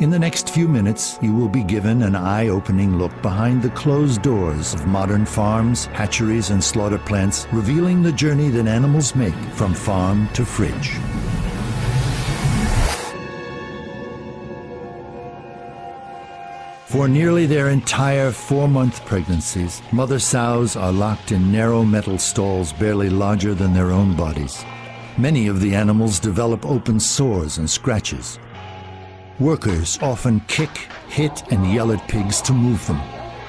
In the next few minutes, you will be given an eye-opening look behind the closed doors of modern farms, hatcheries, and slaughter plants, revealing the journey that animals make from farm to fridge. For nearly their entire four-month pregnancies, mother sows are locked in narrow metal stalls barely larger than their own bodies. Many of the animals develop open sores and scratches, Workers often kick, hit, and yell at pigs to move them.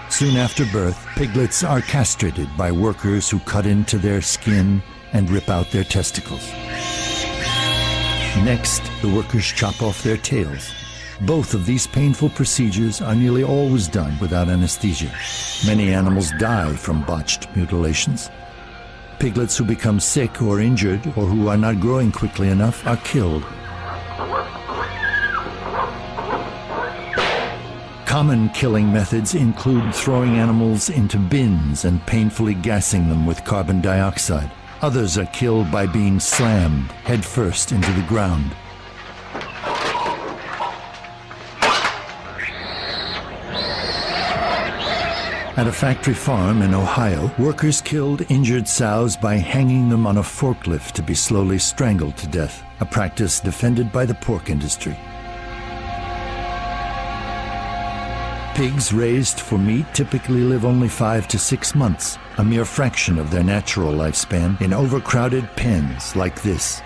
Soon after birth, piglets are castrated by workers who cut into their skin and rip out their testicles. Next, the workers chop off their tails. Both of these painful procedures are nearly always done without anesthesia. Many animals die from botched mutilations. Piglets who become sick or injured or who are not growing quickly enough are killed Common killing methods include throwing animals into bins and painfully gassing them with carbon dioxide. Others are killed by being slammed headfirst into the ground. At a factory farm in Ohio, workers killed injured sows by hanging them on a forklift to be slowly strangled to death, a practice defended by the pork industry. Pigs raised for meat typically live only five to six months, a mere fraction of their natural lifespan, in overcrowded pens like this.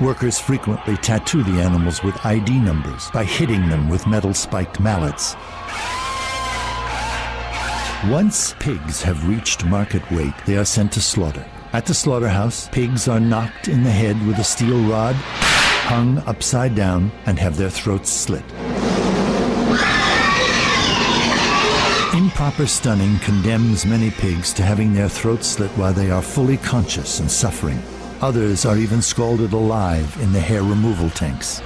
Workers frequently tattoo the animals with ID numbers by hitting them with metal spiked mallets. Once pigs have reached market weight, they are sent to slaughter. At the slaughterhouse, pigs are knocked in the head with a steel rod, hung upside down, and have their throats slit. Improper stunning condemns many pigs to having their throats slit while they are fully conscious and suffering. Others are even scalded alive in the hair removal tanks.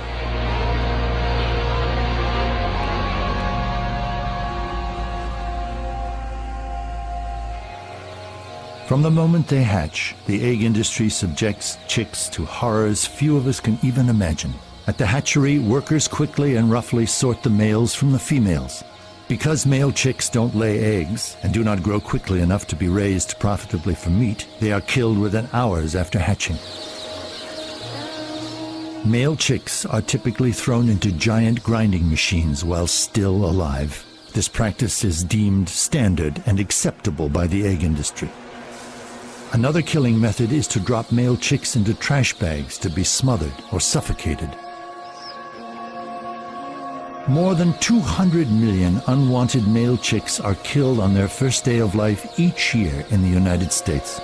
From the moment they hatch, the egg industry subjects chicks to horrors few of us can even imagine. At the hatchery, workers quickly and roughly sort the males from the females. Because male chicks don't lay eggs and do not grow quickly enough to be raised profitably for meat, they are killed within hours after hatching. Male chicks are typically thrown into giant grinding machines while still alive. This practice is deemed standard and acceptable by the egg industry. Another killing method is to drop male chicks into trash bags to be smothered or suffocated. More than 200 million unwanted male chicks are killed on their first day of life each year in the United States.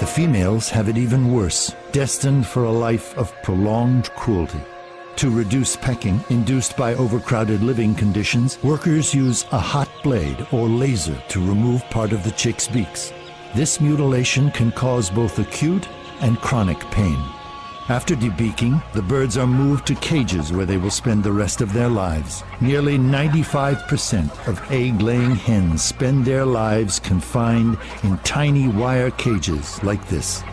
The females have it even worse, destined for a life of prolonged cruelty. To reduce pecking induced by overcrowded living conditions, workers use a hot blade or laser to remove part of the chick's beaks. This mutilation can cause both acute and chronic pain. After debeaking, the birds are moved to cages where they will spend the rest of their lives. Nearly 95% of egg-laying hens spend their lives confined in tiny wire cages like this.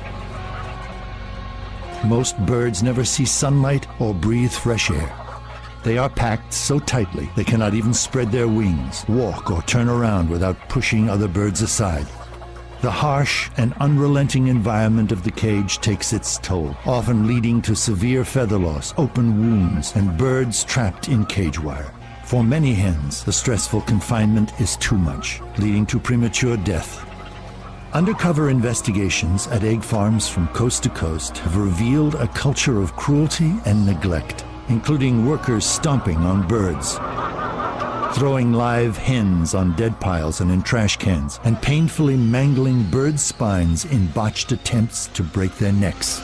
Most birds never see sunlight or breathe fresh air. They are packed so tightly they cannot even spread their wings, walk or turn around without pushing other birds aside. The harsh and unrelenting environment of the cage takes its toll, often leading to severe feather loss, open wounds, and birds trapped in cage wire. For many hens, the stressful confinement is too much, leading to premature death. Undercover investigations at egg farms from coast to coast have revealed a culture of cruelty and neglect, including workers stomping on birds, throwing live hens on dead piles and in trash cans, and painfully mangling bird spines in botched attempts to break their necks.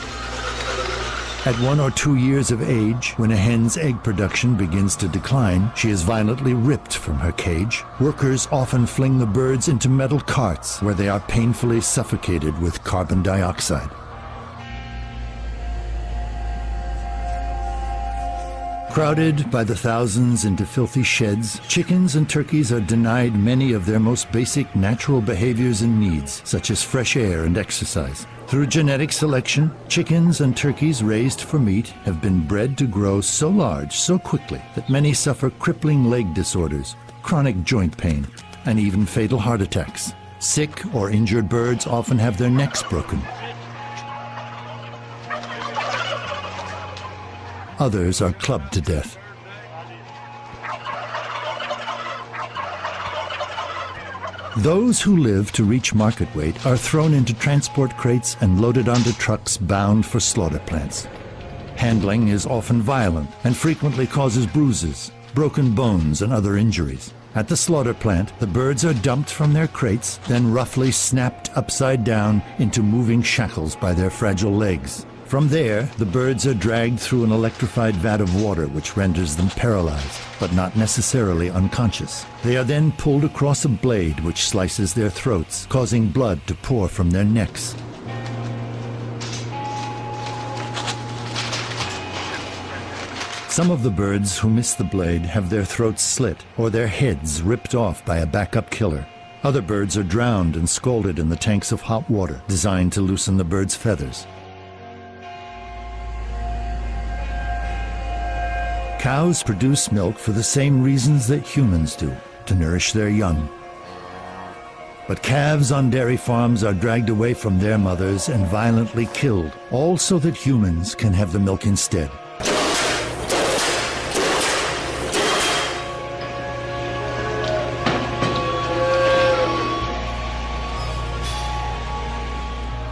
At one or two years of age, when a hen's egg production begins to decline, she is violently ripped from her cage. Workers often fling the birds into metal carts where they are painfully suffocated with carbon dioxide. Crowded by the thousands into filthy sheds, chickens and turkeys are denied many of their most basic natural behaviors and needs, such as fresh air and exercise. Through genetic selection, chickens and turkeys raised for meat have been bred to grow so large so quickly that many suffer crippling leg disorders, chronic joint pain, and even fatal heart attacks. Sick or injured birds often have their necks broken. Others are clubbed to death. Those who live to reach market weight are thrown into transport crates and loaded onto trucks bound for slaughter plants. Handling is often violent and frequently causes bruises, broken bones, and other injuries. At the slaughter plant, the birds are dumped from their crates, then roughly snapped upside down into moving shackles by their fragile legs. From there, the birds are dragged through an electrified vat of water which renders them paralyzed, but not necessarily unconscious. They are then pulled across a blade which slices their throats, causing blood to pour from their necks. Some of the birds who miss the blade have their throats slit or their heads ripped off by a backup killer. Other birds are drowned and scalded in the tanks of hot water designed to loosen the bird's feathers. Cows produce milk for the same reasons that humans do, to nourish their young. But calves on dairy farms are dragged away from their mothers and violently killed, all so that humans can have the milk instead.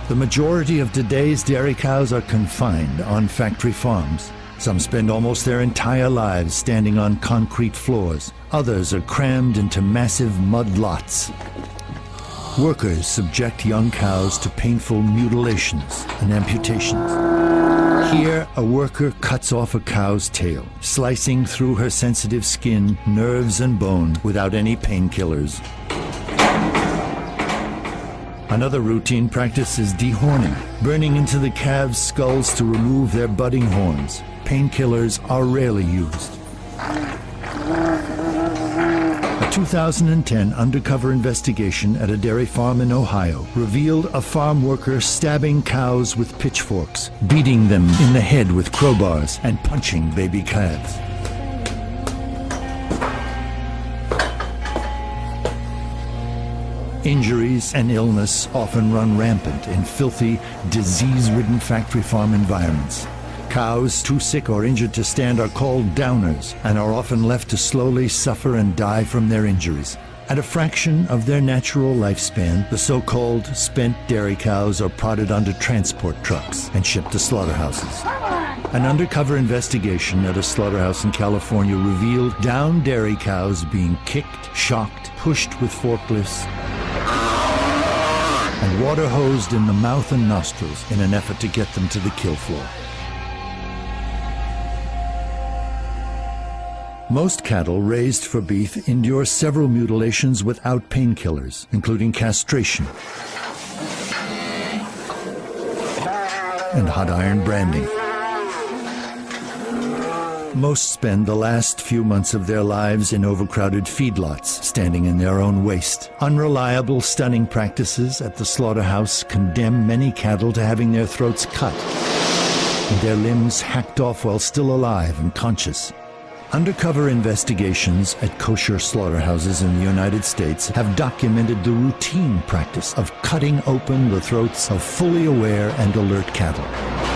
The majority of today's dairy cows are confined on factory farms. Some spend almost their entire lives standing on concrete floors. Others are crammed into massive mud lots. Workers subject young cows to painful mutilations and amputations. Here, a worker cuts off a cow's tail, slicing through her sensitive skin, nerves, and bone without any painkillers. Another routine practice is dehorning, burning into the calves' skulls to remove their budding horns painkillers are rarely used. A 2010 undercover investigation at a dairy farm in Ohio revealed a farm worker stabbing cows with pitchforks, beating them in the head with crowbars, and punching baby calves. Injuries and illness often run rampant in filthy, disease-ridden factory farm environments. Cows too sick or injured to stand are called downers and are often left to slowly suffer and die from their injuries. At a fraction of their natural lifespan, the so-called spent dairy cows are prodded onto transport trucks and shipped to slaughterhouses. An undercover investigation at a slaughterhouse in California revealed down dairy cows being kicked, shocked, pushed with forklifts, and water hosed in the mouth and nostrils in an effort to get them to the kill floor. Most cattle raised for beef endure several mutilations without painkillers, including castration and hot iron branding. Most spend the last few months of their lives in overcrowded feedlots, standing in their own waste. Unreliable stunning practices at the slaughterhouse condemn many cattle to having their throats cut and their limbs hacked off while still alive and conscious. Undercover investigations at kosher slaughterhouses in the United States have documented the routine practice of cutting open the throats of fully aware and alert cattle.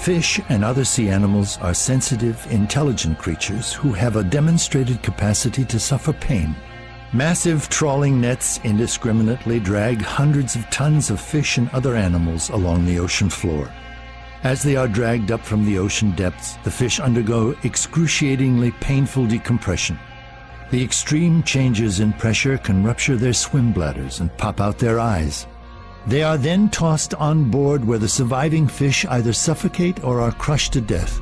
Fish and other sea animals are sensitive, intelligent creatures who have a demonstrated capacity to suffer pain. Massive trawling nets indiscriminately drag hundreds of tons of fish and other animals along the ocean floor. As they are dragged up from the ocean depths, the fish undergo excruciatingly painful decompression. The extreme changes in pressure can rupture their swim bladders and pop out their eyes. They are then tossed on board where the surviving fish either suffocate or are crushed to death.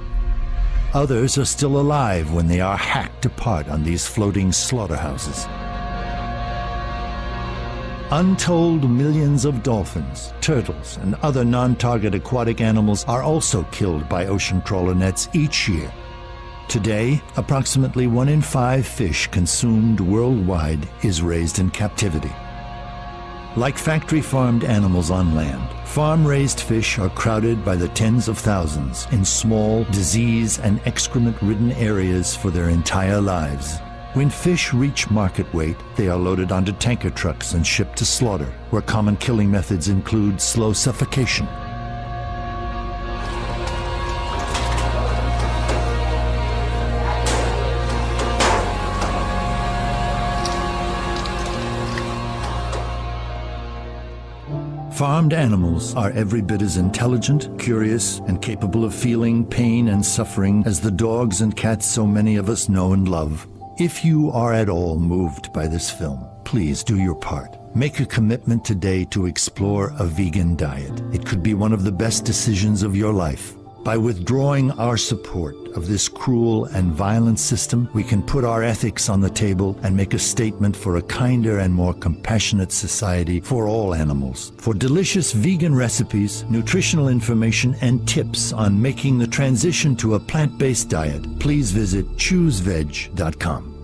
Others are still alive when they are hacked apart on these floating slaughterhouses. Untold millions of dolphins, turtles, and other non-target aquatic animals are also killed by ocean trawler nets each year. Today, approximately one in five fish consumed worldwide is raised in captivity. Like factory farmed animals on land, farm raised fish are crowded by the tens of thousands in small, disease and excrement ridden areas for their entire lives. When fish reach market weight, they are loaded onto tanker trucks and shipped to slaughter, where common killing methods include slow suffocation. Farmed animals are every bit as intelligent, curious, and capable of feeling pain and suffering as the dogs and cats so many of us know and love. If you are at all moved by this film, please do your part. Make a commitment today to explore a vegan diet. It could be one of the best decisions of your life. By withdrawing our support of this cruel and violent system, we can put our ethics on the table and make a statement for a kinder and more compassionate society for all animals. For delicious vegan recipes, nutritional information, and tips on making the transition to a plant-based diet, please visit chooseveg.com.